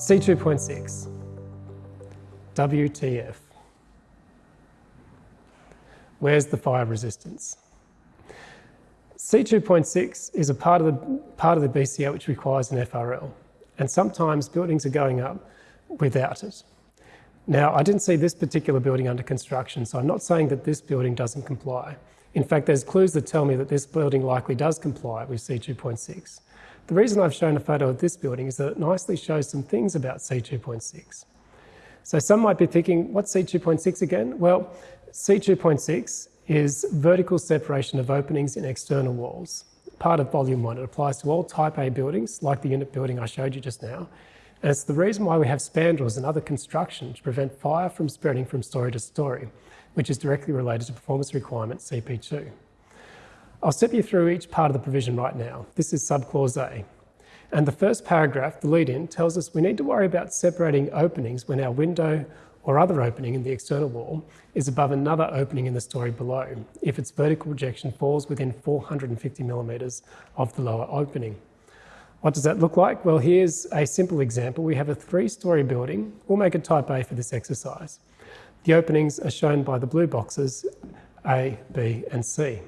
C2.6, WTF. Where's the fire resistance? C2.6 is a part of, the, part of the BCA which requires an FRL, and sometimes buildings are going up without it. Now, I didn't see this particular building under construction, so I'm not saying that this building doesn't comply. In fact, there's clues that tell me that this building likely does comply with C2.6. The reason I've shown a photo of this building is that it nicely shows some things about C2.6. So some might be thinking, what's C2.6 again? Well, C2.6 is vertical separation of openings in external walls. Part of volume one, it applies to all type A buildings, like the unit building I showed you just now. And it's the reason why we have spandrels and other construction to prevent fire from spreading from story to story, which is directly related to performance requirement CP2. I'll step you through each part of the provision right now. This is subclause A. And the first paragraph, the lead-in, tells us we need to worry about separating openings when our window or other opening in the external wall is above another opening in the story below, if its vertical projection falls within 450 millimetres of the lower opening. What does that look like? Well, here's a simple example. We have a three-storey building. We'll make it type A for this exercise. The openings are shown by the blue boxes, A, B and C.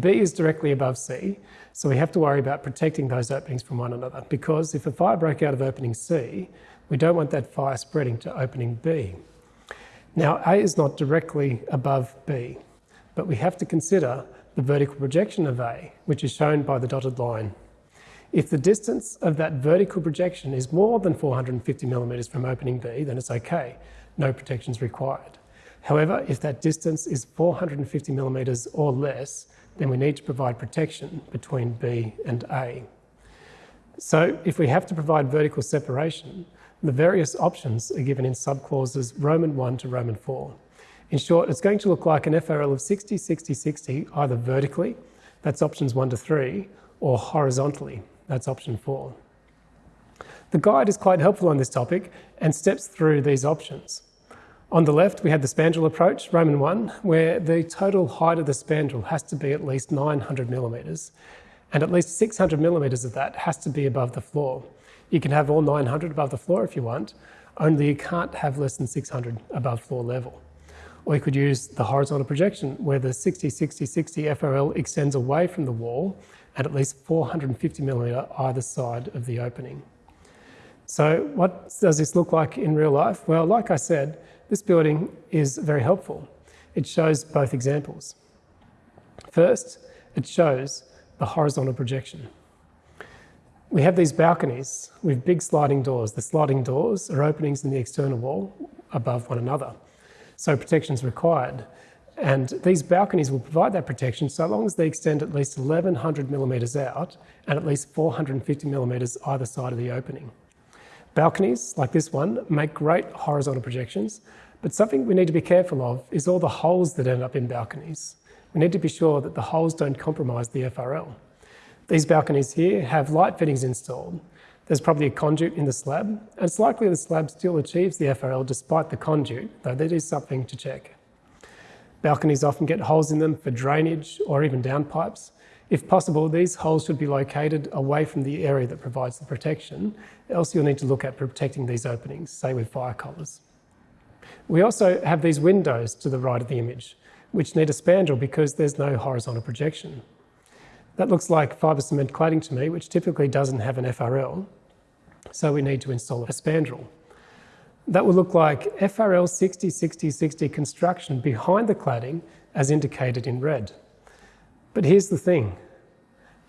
B is directly above C, so we have to worry about protecting those openings from one another because if a fire broke out of opening C, we don't want that fire spreading to opening B. Now, A is not directly above B, but we have to consider the vertical projection of A, which is shown by the dotted line. If the distance of that vertical projection is more than 450 millimetres from opening B, then it's okay, no protection is required. However, if that distance is 450 millimetres or less, then we need to provide protection between B and A. So if we have to provide vertical separation, the various options are given in subclauses Roman 1 to Roman 4. In short, it's going to look like an FRL of 60, 60, 60, either vertically, that's options 1 to 3, or horizontally, that's option 4. The guide is quite helpful on this topic and steps through these options. On the left, we had the spandrel approach, Roman 1, where the total height of the spandrel has to be at least 900 millimetres, and at least 600 millimetres of that has to be above the floor. You can have all 900 above the floor if you want, only you can't have less than 600 above floor level. Or you could use the horizontal projection, where the 60-60-60 FRL extends away from the wall and at least 450 millimetre either side of the opening. So what does this look like in real life? Well, like I said, this building is very helpful. It shows both examples. First, it shows the horizontal projection. We have these balconies with big sliding doors. The sliding doors are openings in the external wall above one another. So protection is required. And these balconies will provide that protection so long as they extend at least 1100 millimetres out and at least 450 millimetres either side of the opening. Balconies, like this one, make great horizontal projections, but something we need to be careful of is all the holes that end up in balconies. We need to be sure that the holes don't compromise the FRL. These balconies here have light fittings installed. There's probably a conduit in the slab, and it's likely the slab still achieves the FRL despite the conduit, though that is something to check. Balconies often get holes in them for drainage or even downpipes, if possible, these holes should be located away from the area that provides the protection, else you'll need to look at protecting these openings, say with fire collars. We also have these windows to the right of the image, which need a spandrel because there's no horizontal projection. That looks like fibre cement cladding to me, which typically doesn't have an FRL, so we need to install a spandrel. That will look like FRL 60-60-60 construction behind the cladding as indicated in red. But here's the thing,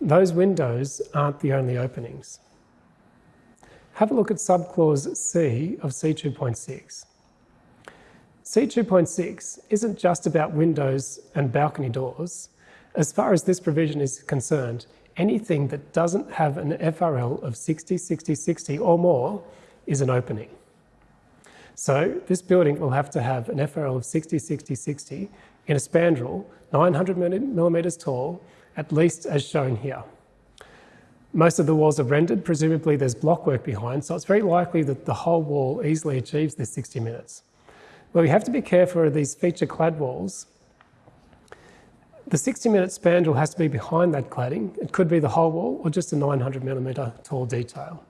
those windows aren't the only openings. Have a look at subclause C of C2.6. C2.6 isn't just about windows and balcony doors. As far as this provision is concerned, anything that doesn't have an FRL of 60, 60, 60 or more is an opening. So this building will have to have an FRL of 60, 60, 60 in a spandrel 900 millimetres tall, at least as shown here. Most of the walls are rendered, presumably there's blockwork behind, so it's very likely that the whole wall easily achieves this 60 minutes. But we have to be careful of these feature clad walls. The 60 minute spandrel has to be behind that cladding. It could be the whole wall or just a 900 millimetre tall detail.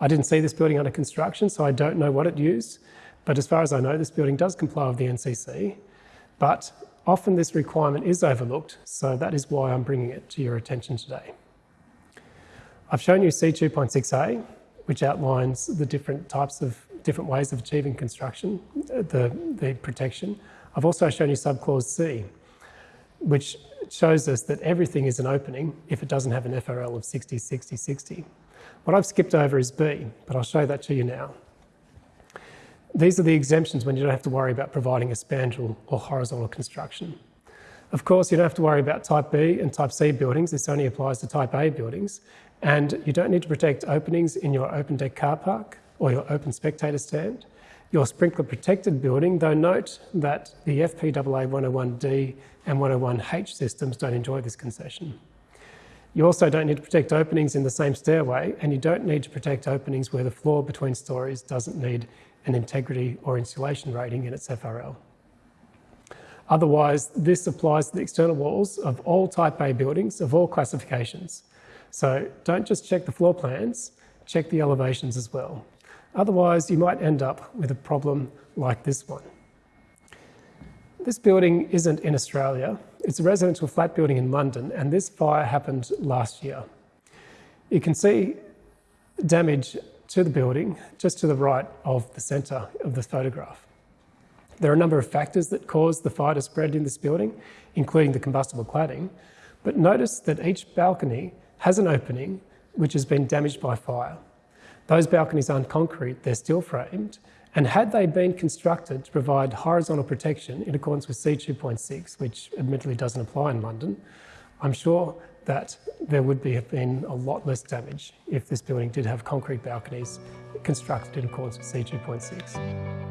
I didn't see this building under construction, so I don't know what it used. But as far as I know, this building does comply with the NCC. But often this requirement is overlooked, so that is why I'm bringing it to your attention today. I've shown you C2.6a, which outlines the different types of different ways of achieving construction, uh, the, the protection. I've also shown you subclause C, which shows us that everything is an opening if it doesn't have an FRL of 60, 60, 60. What I've skipped over is B, but I'll show that to you now. These are the exemptions when you don't have to worry about providing a spandrel or horizontal construction. Of course, you don't have to worry about Type B and Type C buildings. This only applies to Type A buildings. And you don't need to protect openings in your open deck car park or your open spectator stand. Your sprinkler protected building, though note that the FPAA 101D and 101H systems don't enjoy this concession. You also don't need to protect openings in the same stairway, and you don't need to protect openings where the floor between stories doesn't need an integrity or insulation rating in its FRL. Otherwise, this applies to the external walls of all Type A buildings of all classifications. So don't just check the floor plans, check the elevations as well. Otherwise, you might end up with a problem like this one. This building isn't in Australia. It's a residential flat building in London, and this fire happened last year. You can see damage to the building just to the right of the centre of the photograph. There are a number of factors that caused the fire to spread in this building, including the combustible cladding, but notice that each balcony has an opening which has been damaged by fire. Those balconies aren't concrete, they're steel framed, and had they been constructed to provide horizontal protection in accordance with C2.6, which admittedly doesn't apply in London, I'm sure that there would be, have been a lot less damage if this building did have concrete balconies constructed in accordance with C2.6.